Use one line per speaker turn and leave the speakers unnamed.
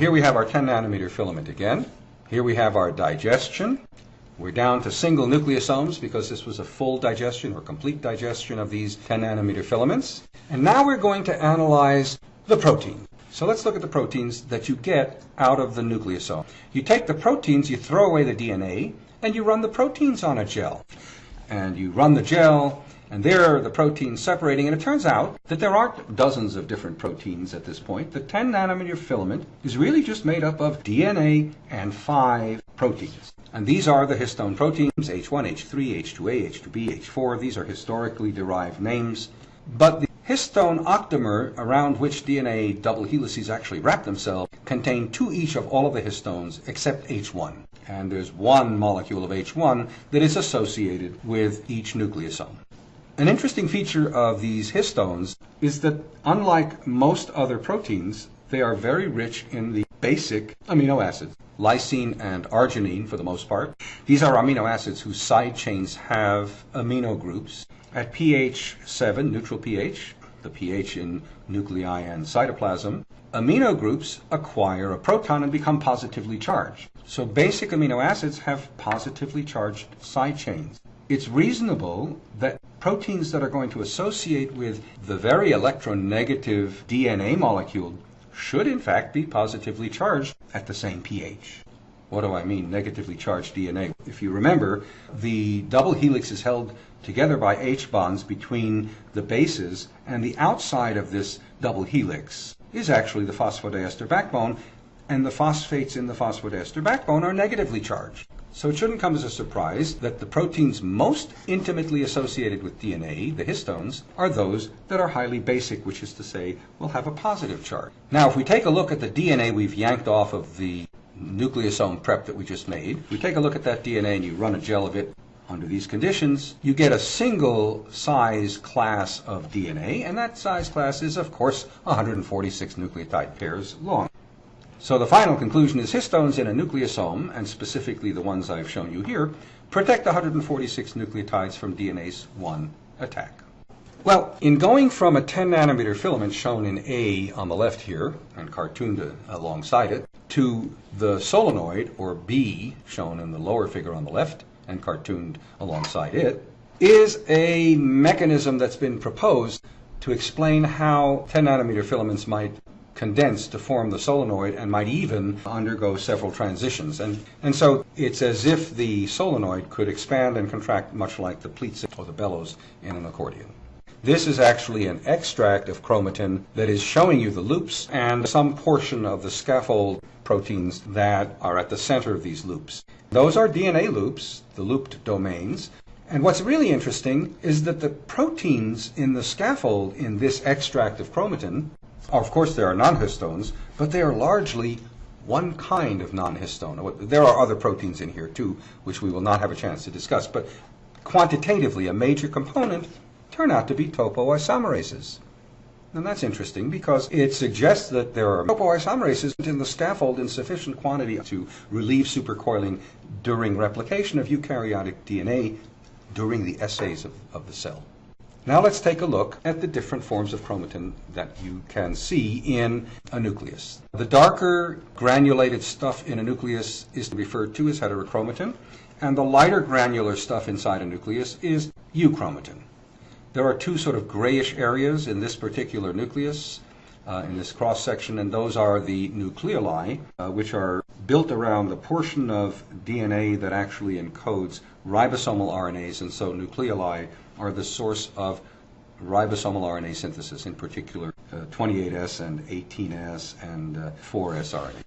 Here we have our 10 nanometer filament again. Here we have our digestion. We're down to single nucleosomes because this was a full digestion or complete digestion of these 10 nanometer filaments. And now we're going to analyze the protein. So let's look at the proteins that you get out of the nucleosome. You take the proteins, you throw away the DNA, and you run the proteins on a gel. And you run the gel, and there are the proteins separating. And it turns out that there aren't dozens of different proteins at this point. The 10 nanometer filament is really just made up of DNA and five proteins. And these are the histone proteins H1, H3, H2A, H2B, H4. These are historically derived names. But the histone octamer around which DNA double helices actually wrap themselves contain two each of all of the histones except H1. And there's one molecule of H1 that is associated with each nucleosome. An interesting feature of these histones is that unlike most other proteins, they are very rich in the basic amino acids, lysine and arginine for the most part. These are amino acids whose side chains have amino groups. At pH 7, neutral pH, the pH in nuclei and cytoplasm, amino groups acquire a proton and become positively charged. So basic amino acids have positively charged side chains. It's reasonable that proteins that are going to associate with the very electronegative DNA molecule should in fact be positively charged at the same pH. What do I mean, negatively charged DNA? If you remember, the double helix is held together by H bonds between the bases, and the outside of this double helix is actually the phosphodiester backbone, and the phosphates in the phosphodiester backbone are negatively charged. So it shouldn't come as a surprise that the proteins most intimately associated with DNA, the histones, are those that are highly basic, which is to say, will have a positive charge. Now, if we take a look at the DNA we've yanked off of the nucleosome prep that we just made, we take a look at that DNA and you run a gel of it under these conditions, you get a single size class of DNA, and that size class is, of course, 146 nucleotide pairs long. So the final conclusion is histones in a nucleosome, and specifically the ones I've shown you here, protect 146 nucleotides from DNase 1 attack. Well, in going from a 10 nanometer filament shown in A on the left here, and cartooned alongside it, to the solenoid, or B, shown in the lower figure on the left, and cartooned alongside it, is a mechanism that's been proposed to explain how 10 nanometer filaments might condense to form the solenoid and might even undergo several transitions. And, and so it's as if the solenoid could expand and contract much like the pleats or the bellows in an accordion. This is actually an extract of chromatin that is showing you the loops and some portion of the scaffold proteins that are at the center of these loops. Those are DNA loops, the looped domains. And what's really interesting is that the proteins in the scaffold in this extract of chromatin, of course there are non-histones, but they are largely one kind of non-histone. There are other proteins in here too, which we will not have a chance to discuss, but quantitatively a major component turn out to be topoisomerases. And that's interesting because it suggests that there are topoisomerases in the scaffold in sufficient quantity to relieve supercoiling during replication of eukaryotic DNA during the S phase of, of the cell. Now let's take a look at the different forms of chromatin that you can see in a nucleus. The darker granulated stuff in a nucleus is referred to as heterochromatin, and the lighter granular stuff inside a nucleus is euchromatin. There are two sort of grayish areas in this particular nucleus, uh, in this cross section, and those are the nucleoli, uh, which are built around the portion of DNA that actually encodes ribosomal RNAs, and so nucleoli are the source of ribosomal RNA synthesis, in particular uh, 28S and 18S and 4S uh, RNA.